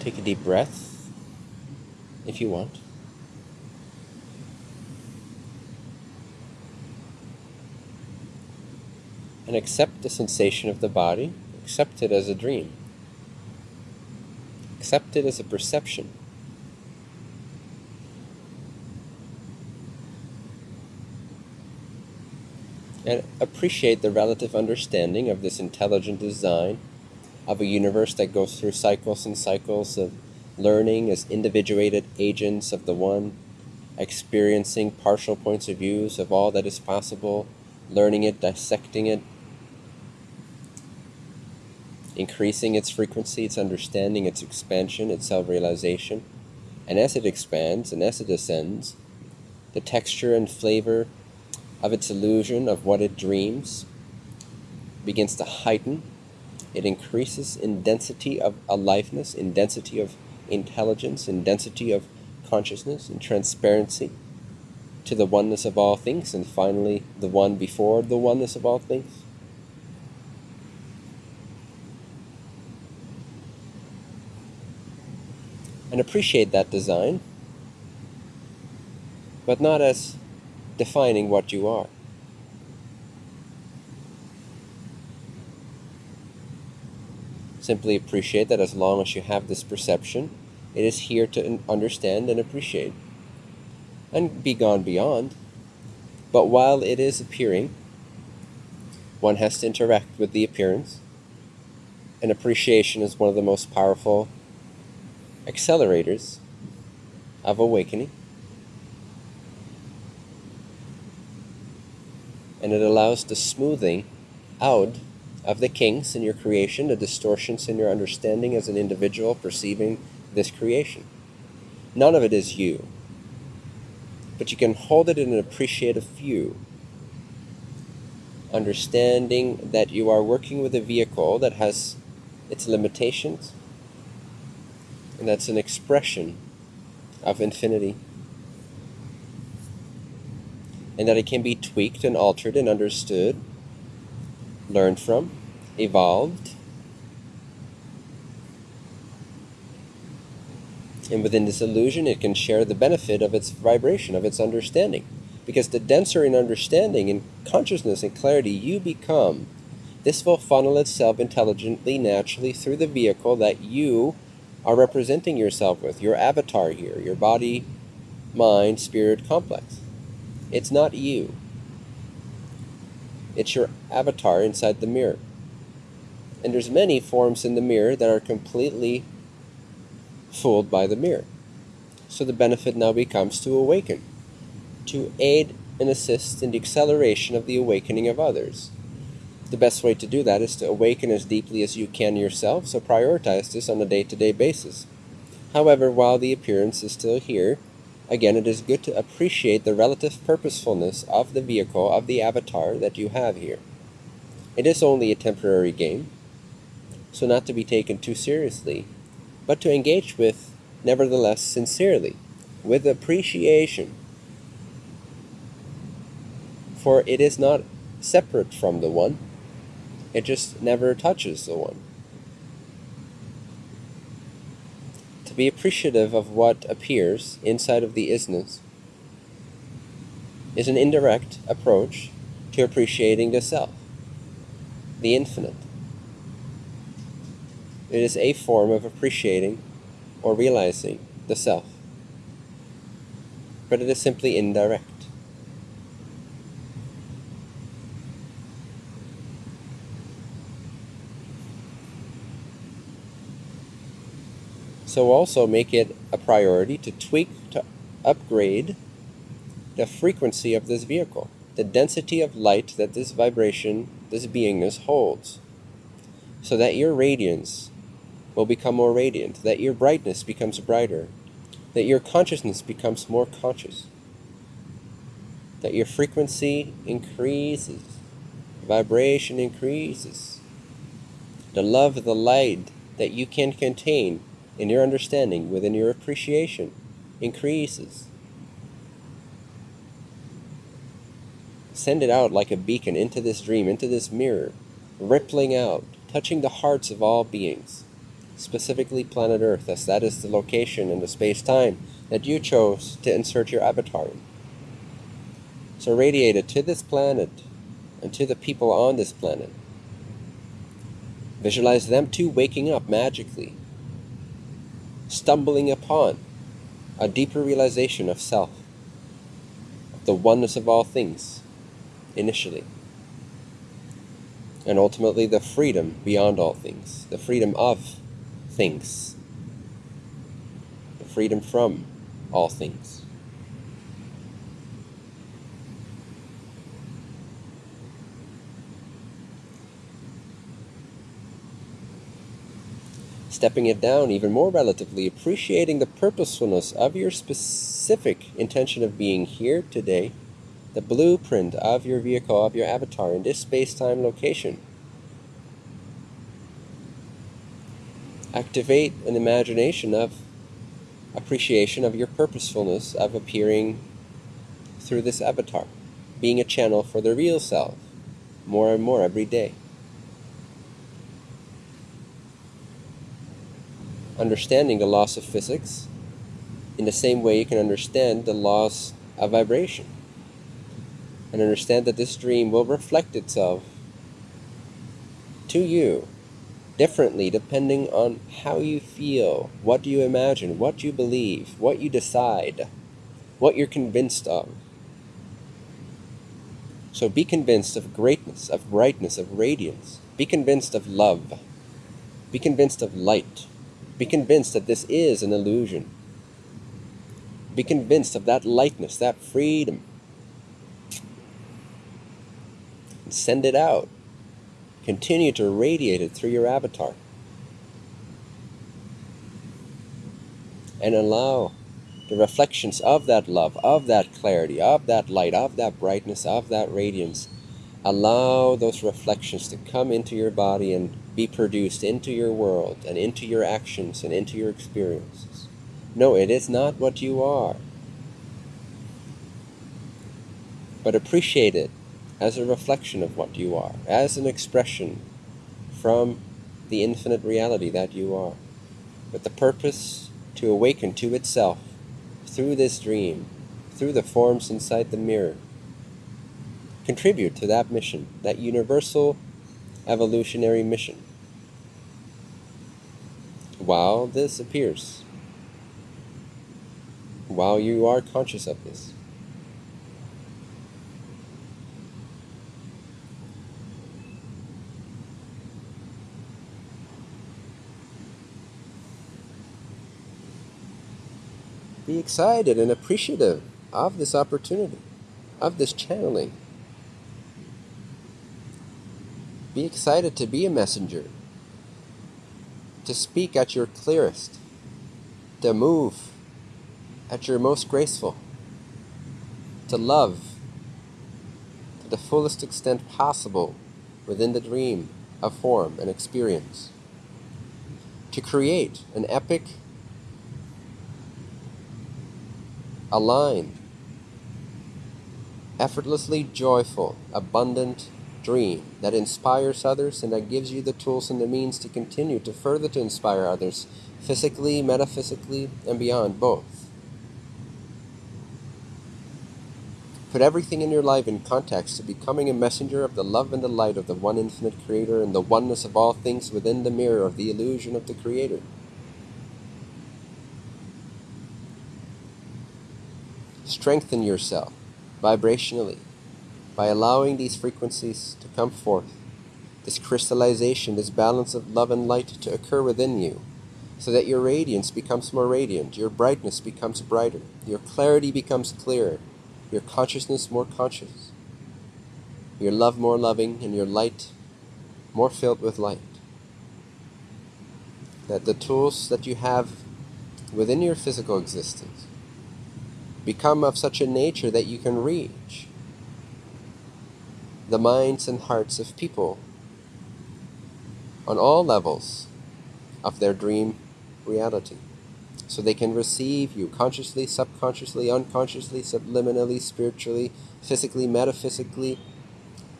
Take a deep breath if you want. And accept the sensation of the body, accept it as a dream, accept it as a perception. And appreciate the relative understanding of this intelligent design of a universe that goes through cycles and cycles of learning as individuated agents of the one, experiencing partial points of views of all that is possible, learning it, dissecting it, increasing its frequency, its understanding, its expansion, its self realization. And as it expands and as it ascends, the texture and flavor of its illusion of what it dreams begins to heighten it increases in density of aliveness, in density of intelligence, in density of consciousness, in transparency to the oneness of all things, and finally the one before the oneness of all things. And appreciate that design, but not as defining what you are. Simply appreciate that as long as you have this perception, it is here to understand and appreciate and be gone beyond. But while it is appearing, one has to interact with the appearance, and appreciation is one of the most powerful accelerators of awakening. And it allows the smoothing out of the kinks in your creation, the distortions in your understanding as an individual perceiving this creation. None of it is you. But you can hold it in an appreciative view, understanding that you are working with a vehicle that has its limitations, and that's an expression of infinity. And that it can be tweaked and altered and understood learned from, evolved, and within this illusion, it can share the benefit of its vibration, of its understanding. Because the denser in understanding and consciousness and clarity you become, this will funnel itself intelligently, naturally through the vehicle that you are representing yourself with, your avatar here, your body, mind, spirit complex. It's not you. It's your avatar inside the mirror. And there's many forms in the mirror that are completely fooled by the mirror. So the benefit now becomes to awaken, to aid and assist in the acceleration of the awakening of others. The best way to do that is to awaken as deeply as you can yourself, so prioritize this on a day to day basis. However, while the appearance is still here, Again, it is good to appreciate the relative purposefulness of the vehicle, of the avatar that you have here. It is only a temporary game, so not to be taken too seriously, but to engage with, nevertheless, sincerely, with appreciation. For it is not separate from the one, it just never touches the one. to be appreciative of what appears inside of the isness is an indirect approach to appreciating the self, the infinite. It is a form of appreciating or realizing the self, but it is simply indirect. So also make it a priority to tweak, to upgrade the frequency of this vehicle, the density of light that this vibration, this beingness holds, so that your radiance will become more radiant, that your brightness becomes brighter, that your consciousness becomes more conscious, that your frequency increases, vibration increases, the love, the light that you can contain in your understanding, within your appreciation, increases. Send it out like a beacon into this dream, into this mirror, rippling out, touching the hearts of all beings, specifically planet Earth, as that is the location in the space time that you chose to insert your avatar in. So radiate it to this planet and to the people on this planet. Visualize them too waking up magically, stumbling upon a deeper realization of self, of the oneness of all things, initially. And ultimately, the freedom beyond all things, the freedom of things, the freedom from all things. stepping it down even more relatively, appreciating the purposefulness of your specific intention of being here today, the blueprint of your vehicle, of your avatar in this space time location. Activate an imagination of appreciation of your purposefulness of appearing through this avatar, being a channel for the real self more and more every day. understanding the laws of physics in the same way you can understand the laws of vibration. And understand that this dream will reflect itself to you differently depending on how you feel, what do you imagine, what you believe, what you decide, what you're convinced of. So be convinced of greatness, of brightness, of radiance. Be convinced of love. Be convinced of light. Be convinced that this is an illusion. Be convinced of that lightness, that freedom. And send it out. Continue to radiate it through your avatar. And allow the reflections of that love, of that clarity, of that light, of that brightness, of that radiance. Allow those reflections to come into your body and be produced into your world and into your actions and into your experiences. No, it is not what you are. But appreciate it as a reflection of what you are, as an expression from the infinite reality that you are, with the purpose to awaken to itself through this dream, through the forms inside the mirror. Contribute to that mission, that universal evolutionary mission. While this appears, while you are conscious of this. Be excited and appreciative of this opportunity, of this channeling. Be excited to be a messenger, to speak at your clearest, to move at your most graceful, to love to the fullest extent possible within the dream of form and experience, to create an epic, aligned, effortlessly joyful, abundant, dream that inspires others and that gives you the tools and the means to continue to further to inspire others physically, metaphysically, and beyond both. Put everything in your life in context to becoming a messenger of the love and the light of the one infinite Creator and the oneness of all things within the mirror of the illusion of the Creator. Strengthen yourself vibrationally by allowing these frequencies to come forth, this crystallization, this balance of love and light to occur within you, so that your radiance becomes more radiant, your brightness becomes brighter, your clarity becomes clearer, your consciousness more conscious, your love more loving, and your light more filled with light. That the tools that you have within your physical existence become of such a nature that you can reach the minds and hearts of people on all levels of their dream reality. So they can receive you consciously, subconsciously, unconsciously, subliminally, spiritually, physically, metaphysically,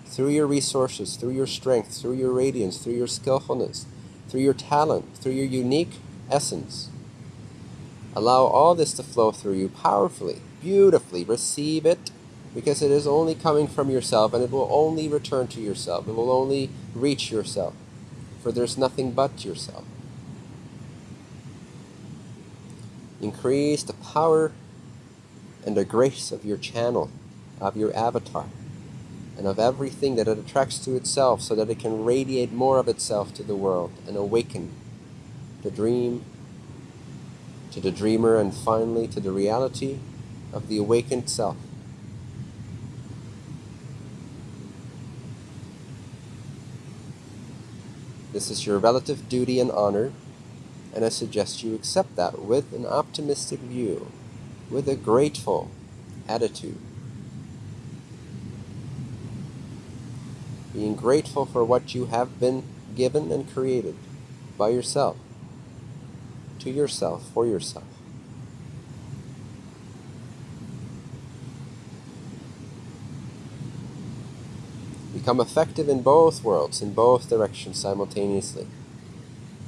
through your resources, through your strength, through your radiance, through your skillfulness, through your talent, through your unique essence. Allow all this to flow through you powerfully, beautifully. Receive it because it is only coming from yourself and it will only return to yourself. It will only reach yourself, for there's nothing but yourself. Increase the power and the grace of your channel, of your avatar, and of everything that it attracts to itself so that it can radiate more of itself to the world and awaken the dream to the dreamer and finally to the reality of the awakened self. This is your relative duty and honor and I suggest you accept that with an optimistic view, with a grateful attitude. Being grateful for what you have been given and created by yourself, to yourself, for yourself. Become effective in both worlds, in both directions simultaneously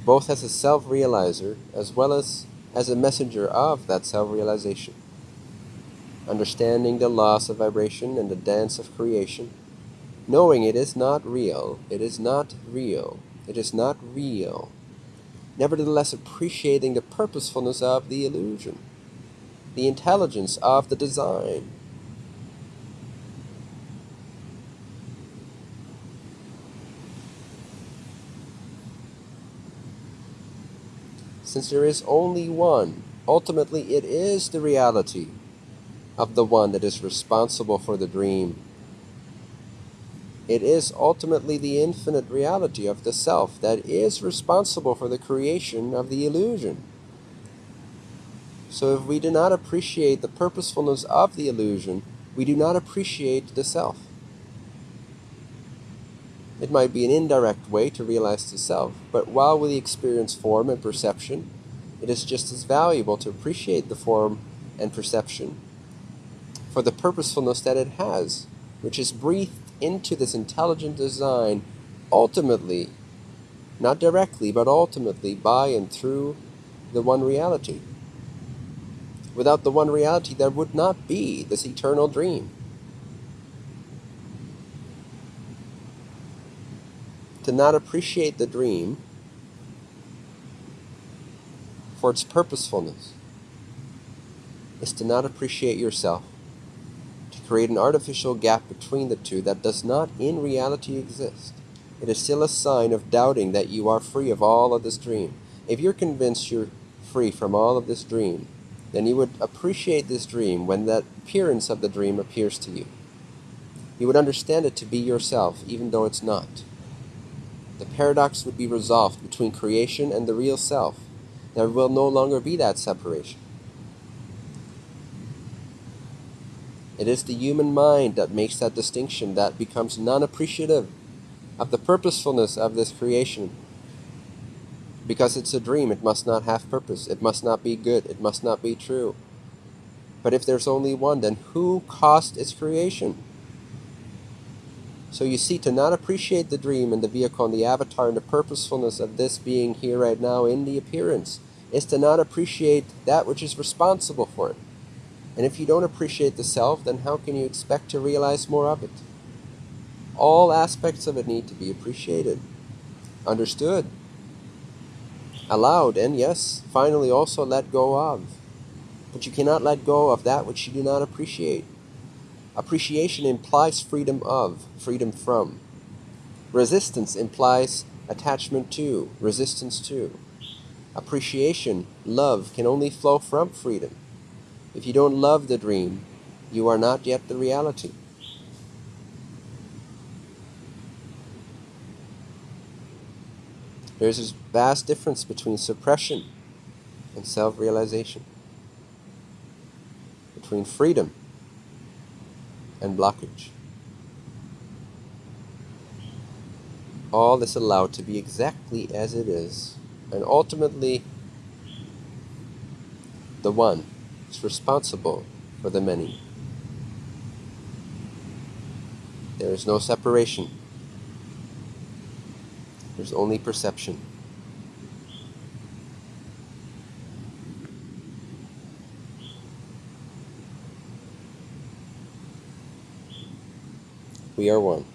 both as a self-realizer as well as as a messenger of that self-realization. Understanding the laws of vibration and the dance of creation, knowing it is not real, it is not real, it is not real. Nevertheless, appreciating the purposefulness of the illusion, the intelligence of the design, since there is only one. Ultimately, it is the reality of the one that is responsible for the dream. It is ultimately the infinite reality of the self that is responsible for the creation of the illusion. So if we do not appreciate the purposefulness of the illusion, we do not appreciate the self. It might be an indirect way to realize the self, but while we experience form and perception, it is just as valuable to appreciate the form and perception for the purposefulness that it has, which is breathed into this intelligent design ultimately, not directly, but ultimately by and through the one reality. Without the one reality, there would not be this eternal dream. to not appreciate the dream for its purposefulness is to not appreciate yourself, create an artificial gap between the two that does not in reality exist. It is still a sign of doubting that you are free of all of this dream. If you're convinced you're free from all of this dream, then you would appreciate this dream when that appearance of the dream appears to you. You would understand it to be yourself, even though it's not the paradox would be resolved between creation and the real self. There will no longer be that separation. It is the human mind that makes that distinction that becomes non-appreciative of the purposefulness of this creation. Because it's a dream, it must not have purpose. It must not be good. It must not be true. But if there's only one, then who caused its creation? So you see, to not appreciate the dream and the vehicle and the avatar and the purposefulness of this being here right now in the appearance is to not appreciate that which is responsible for it. And if you don't appreciate the self, then how can you expect to realize more of it? All aspects of it need to be appreciated, understood, allowed, and yes, finally also let go of. But you cannot let go of that which you do not appreciate. Appreciation implies freedom of, freedom from. Resistance implies attachment to, resistance to. Appreciation, love, can only flow from freedom. If you don't love the dream, you are not yet the reality. There's this vast difference between suppression and self-realization. Between freedom and blockage. All is allowed to be exactly as it is, and ultimately, the one is responsible for the many. There is no separation. There's only perception. We are one.